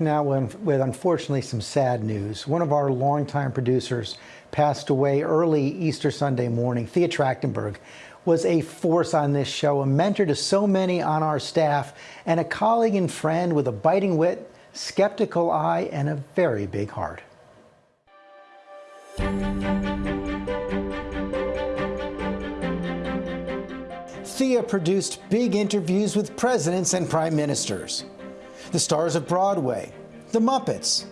Now, with unfortunately some sad news, one of our longtime producers passed away early Easter Sunday morning. Thea Trachtenberg was a force on this show, a mentor to so many on our staff, and a colleague and friend with a biting wit, skeptical eye, and a very big heart. Thea produced big interviews with presidents and prime ministers the stars of Broadway, the Muppets,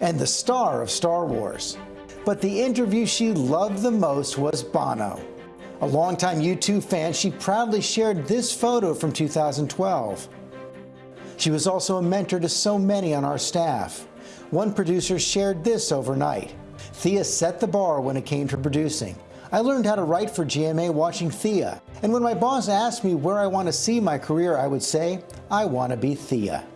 and the star of Star Wars. But the interview she loved the most was Bono. A longtime U2 fan, she proudly shared this photo from 2012. She was also a mentor to so many on our staff. One producer shared this overnight. Thea set the bar when it came to producing. I learned how to write for GMA watching Thea, and when my boss asked me where I want to see my career, I would say, I want to be Thea.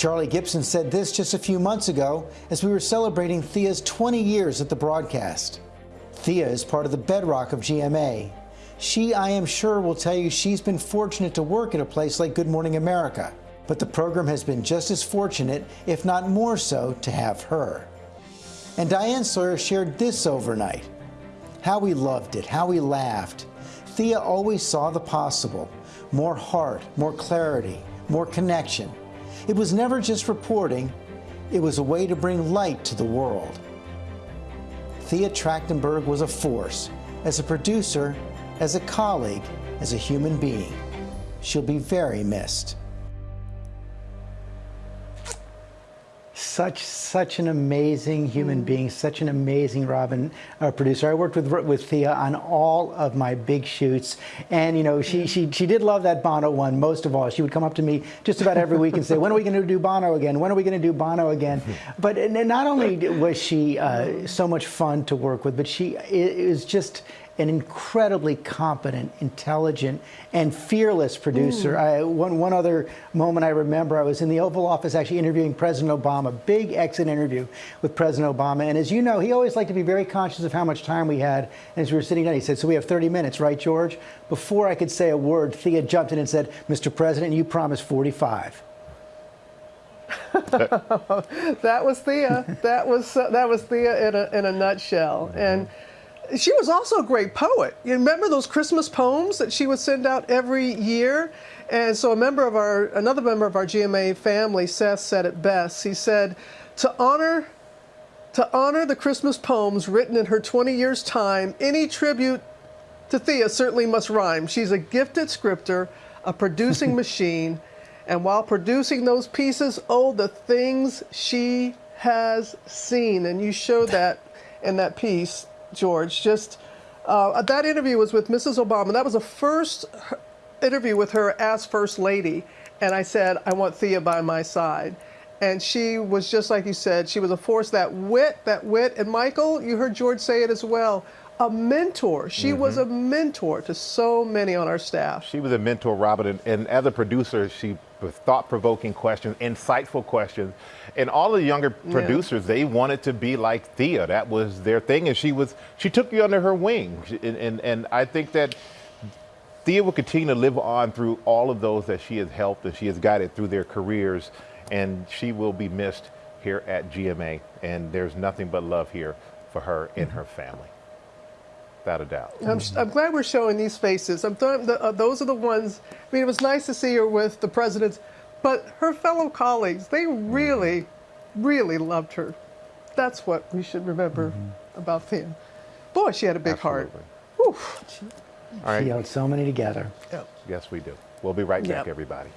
Charlie Gibson said this just a few months ago as we were celebrating Thea's 20 years at the broadcast. Thea is part of the bedrock of GMA. She, I am sure, will tell you she's been fortunate to work at a place like Good Morning America, but the program has been just as fortunate, if not more so, to have her. And Diane Sawyer shared this overnight. How we loved it, how we laughed. Thea always saw the possible. More heart, more clarity, more connection. It was never just reporting, it was a way to bring light to the world. Thea Trachtenberg was a force, as a producer, as a colleague, as a human being. She'll be very missed. Such such an amazing human mm. being, such an amazing Robin uh, producer. I worked with with Thea on all of my big shoots, and you know she she she did love that Bono one most of all. She would come up to me just about every week and say, "When are we going to do Bono again? When are we going to do Bono again?" but not only was she uh, so much fun to work with, but she is just an incredibly competent, intelligent, and fearless producer. Mm. I, one, one other moment I remember, I was in the Oval Office actually interviewing President Obama, big exit interview with President Obama. And as you know, he always liked to be very conscious of how much time we had. And as we were sitting down, he said, so we have 30 minutes, right, George? Before I could say a word, Thea jumped in and said, Mr. President, you promised 45. that was Thea. That was uh, that was Thea in a in a nutshell. And she was also a great poet. You remember those Christmas poems that she would send out every year? And so a member of our, another member of our GMA family, Seth, said it best. He said, to honor, to honor the Christmas poems written in her 20 years time, any tribute to Thea certainly must rhyme. She's a gifted scripter, a producing machine, and while producing those pieces, oh, the things she has seen. And you show that in that piece George. Just uh, that interview was with Mrs. Obama. That was the first interview with her as First Lady. And I said, I want Thea by my side. And she was just like you said, she was a force, that wit, that wit. And Michael, you heard George say it as well a mentor. She mm -hmm. was a mentor to so many on our staff. She was a mentor, Robert, and, and as a producer, she with thought-provoking questions, insightful questions, and all the younger producers yeah. they wanted to be like Thea. That was their thing, and she was she took you under her wing, and and, and I think that. Thea will continue to live on through all of those that she has helped and she has guided through their careers, and she will be missed here at GMA. And there's nothing but love here for her and her family without a doubt. I'm, I'm glad we're showing these faces. I'm th the, uh, those are the ones. I mean, it was nice to see her with the presidents, but her fellow colleagues, they really, really loved her. That's what we should remember mm -hmm. about Thea. Boy, she had a big Absolutely. heart. She, All right. she held so many together. Yep. Yes, we do. We'll be right back, yep. everybody.